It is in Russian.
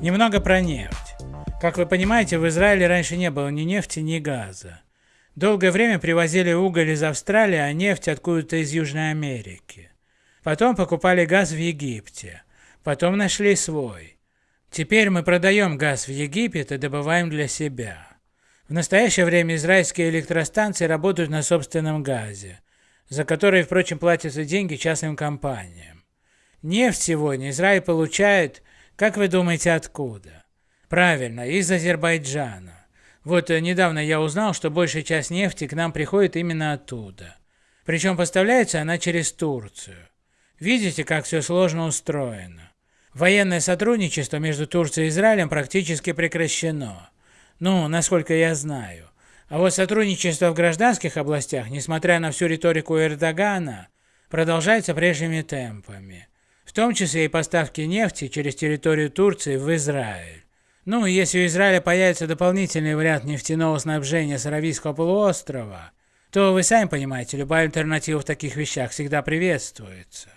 Немного про нефть. Как вы понимаете, в Израиле раньше не было ни нефти, ни газа. Долгое время привозили уголь из Австралии, а нефть откуда-то из Южной Америки. Потом покупали газ в Египте. Потом нашли свой. Теперь мы продаем газ в Египет и добываем для себя. В настоящее время израильские электростанции работают на собственном газе, за который, впрочем, платятся деньги частным компаниям. Нефть сегодня Израиль получает, как вы думаете, откуда? Правильно, из Азербайджана. Вот э, недавно я узнал, что большая часть нефти к нам приходит именно оттуда. Причем поставляется она через Турцию. Видите, как все сложно устроено. Военное сотрудничество между Турцией и Израилем практически прекращено. Ну, насколько я знаю. А вот сотрудничество в гражданских областях, несмотря на всю риторику Эрдогана, продолжается прежними темпами. В том числе и поставки нефти через территорию Турции в Израиль. Ну, если у Израиля появится дополнительный вариант нефтяного снабжения с Аравийского полуострова, то вы сами понимаете, любая альтернатива в таких вещах всегда приветствуется.